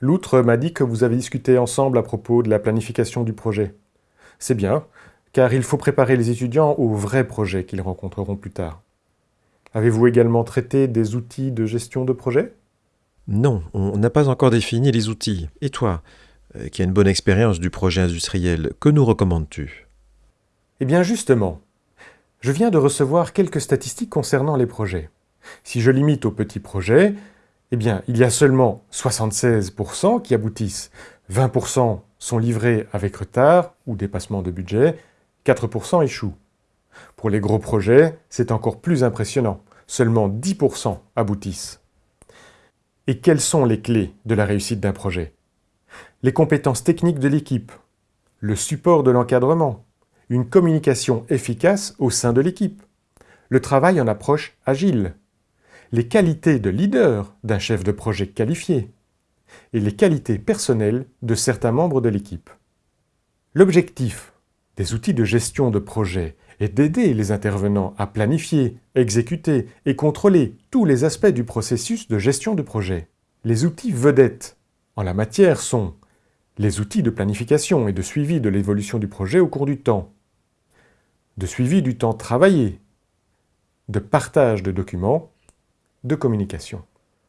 L'outre m'a dit que vous avez discuté ensemble à propos de la planification du projet. C'est bien, car il faut préparer les étudiants aux vrais projets qu'ils rencontreront plus tard. Avez-vous également traité des outils de gestion de projet? Non, on n'a pas encore défini les outils. Et toi, euh, qui as une bonne expérience du projet industriel, que nous recommandes-tu? Eh bien justement, je viens de recevoir quelques statistiques concernant les projets. Si je limite aux petits projets, eh bien, il y a seulement 76% qui aboutissent, 20% sont livrés avec retard ou dépassement de budget, 4% échouent. Pour les gros projets, c'est encore plus impressionnant, seulement 10% aboutissent. Et quelles sont les clés de la réussite d'un projet? Les compétences techniques de l'équipe, le support de l'encadrement, une communication efficace au sein de l'équipe, le travail en approche agile, les qualités de leader d'un chef de projet qualifié et les qualités personnelles de certains membres de l'équipe. L'objectif des outils de gestion de projet est d'aider les intervenants à planifier, exécuter et contrôler tous les aspects du processus de gestion de projet. Les outils vedettes en la matière sont les outils de planification et de suivi de l'évolution du projet au cours du temps, de suivi du temps travaillé, de partage de documents de communication.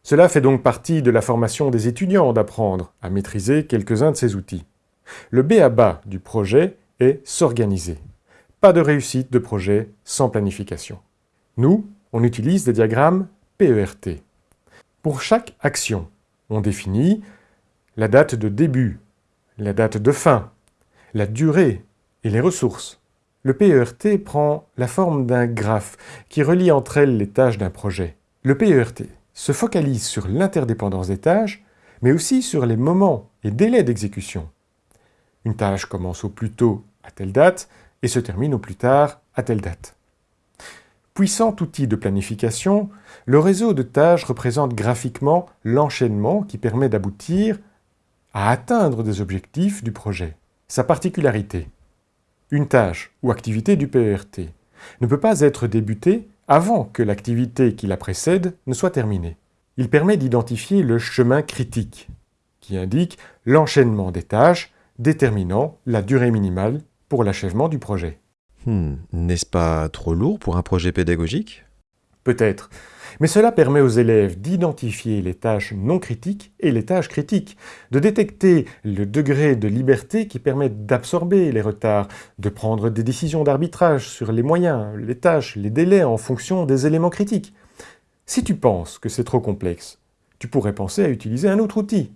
Cela fait donc partie de la formation des étudiants d'apprendre à maîtriser quelques-uns de ces outils. Le B à du projet est s'organiser. Pas de réussite de projet sans planification. Nous, on utilise des diagrammes PERT. Pour chaque action, on définit la date de début, la date de fin, la durée et les ressources. Le PERT prend la forme d'un graphe qui relie entre elles les tâches d'un projet. Le PERT se focalise sur l'interdépendance des tâches, mais aussi sur les moments et délais d'exécution. Une tâche commence au plus tôt à telle date et se termine au plus tard à telle date. Puissant outil de planification, le réseau de tâches représente graphiquement l'enchaînement qui permet d'aboutir à atteindre des objectifs du projet. Sa particularité Une tâche ou activité du PERT ne peut pas être débutée avant que l'activité qui la précède ne soit terminée. Il permet d'identifier le chemin critique, qui indique l'enchaînement des tâches déterminant la durée minimale pour l'achèvement du projet. Hmm, N'est-ce pas trop lourd pour un projet pédagogique? Peut-être, mais cela permet aux élèves d'identifier les tâches non critiques et les tâches critiques, de détecter le degré de liberté qui permet d'absorber les retards, de prendre des décisions d'arbitrage sur les moyens, les tâches, les délais en fonction des éléments critiques. Si tu penses que c'est trop complexe, tu pourrais penser à utiliser un autre outil,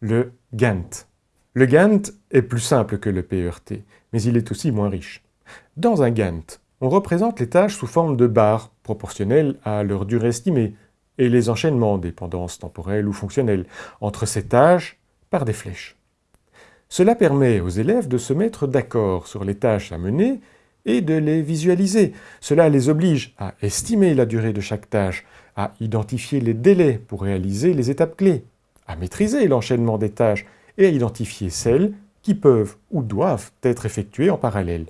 le Gantt. Le Gantt est plus simple que le PERT, mais il est aussi moins riche. Dans un Gantt, on représente les tâches sous forme de barres, proportionnelles à leur durée estimée, et les enchaînements, dépendances temporelles ou fonctionnelles, entre ces tâches par des flèches. Cela permet aux élèves de se mettre d'accord sur les tâches à mener et de les visualiser. Cela les oblige à estimer la durée de chaque tâche, à identifier les délais pour réaliser les étapes clés, à maîtriser l'enchaînement des tâches et à identifier celles qui peuvent ou doivent être effectuées en parallèle.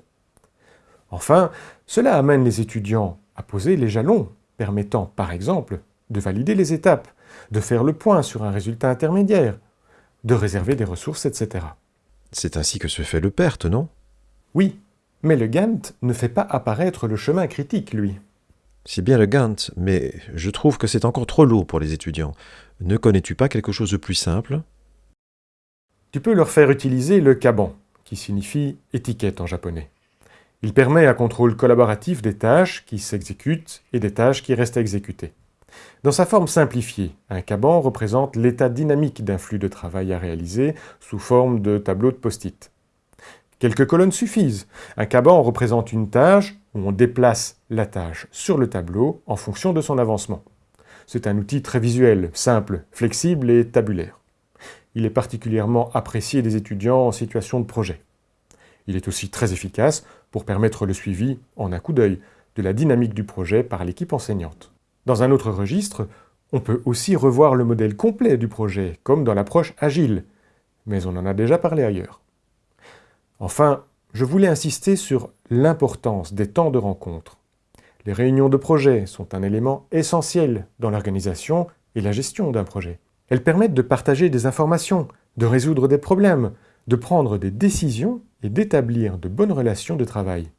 Enfin, cela amène les étudiants à poser les jalons, permettant par exemple de valider les étapes, de faire le point sur un résultat intermédiaire, de réserver des ressources, etc. C'est ainsi que se fait le PERT, non? Oui, mais le Gantt ne fait pas apparaître le chemin critique, lui. C'est bien le Gantt, mais je trouve que c'est encore trop lourd pour les étudiants. Ne connais-tu pas quelque chose de plus simple? Tu peux leur faire utiliser le Kaban, qui signifie étiquette en japonais. Il permet un contrôle collaboratif des tâches qui s'exécutent et des tâches qui restent à exécuter. Dans sa forme simplifiée, un Kaban représente l'état dynamique d'un flux de travail à réaliser sous forme de tableau de post-it. Quelques colonnes suffisent. Un Kaban représente une tâche où on déplace la tâche sur le tableau en fonction de son avancement. C'est un outil très visuel, simple, flexible et tabulaire. Il est particulièrement apprécié des étudiants en situation de projet. Il est aussi très efficace pour permettre le suivi, en un coup d'œil, de la dynamique du projet par l'équipe enseignante. Dans un autre registre, on peut aussi revoir le modèle complet du projet, comme dans l'approche agile, mais on en a déjà parlé ailleurs. Enfin, je voulais insister sur l'importance des temps de rencontre. Les réunions de projet sont un élément essentiel dans l'organisation et la gestion d'un projet. Elles permettent de partager des informations, de résoudre des problèmes, de prendre des décisions et d'établir de bonnes relations de travail.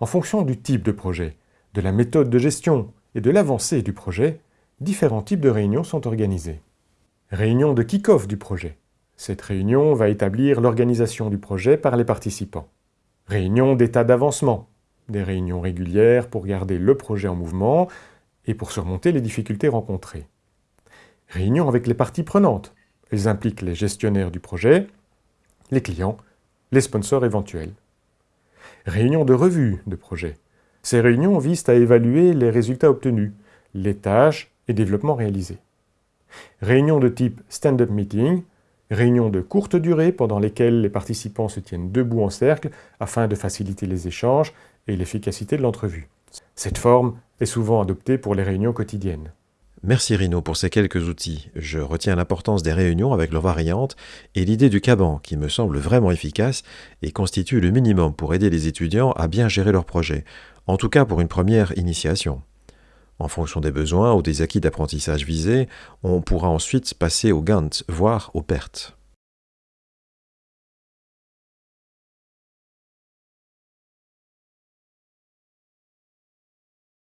En fonction du type de projet, de la méthode de gestion et de l'avancée du projet, différents types de réunions sont organisées. Réunion de kick-off du projet. Cette réunion va établir l'organisation du projet par les participants. Réunion d'état d'avancement. Des réunions régulières pour garder le projet en mouvement et pour surmonter les difficultés rencontrées. Réunion avec les parties prenantes. Elles impliquent les gestionnaires du projet, les clients, les sponsors éventuels. Réunion de revue de projet. Ces réunions visent à évaluer les résultats obtenus, les tâches et développements réalisés. Réunion de type stand-up meeting, réunion de courte durée pendant lesquelles les participants se tiennent debout en cercle afin de faciliter les échanges et l'efficacité de l'entrevue. Cette forme est souvent adoptée pour les réunions quotidiennes. Merci Rino pour ces quelques outils. Je retiens l'importance des réunions avec leurs variantes et l'idée du Kaban qui me semble vraiment efficace et constitue le minimum pour aider les étudiants à bien gérer leurs projets, en tout cas pour une première initiation. En fonction des besoins ou des acquis d'apprentissage visés, on pourra ensuite passer au Gantt, voire aux pertes.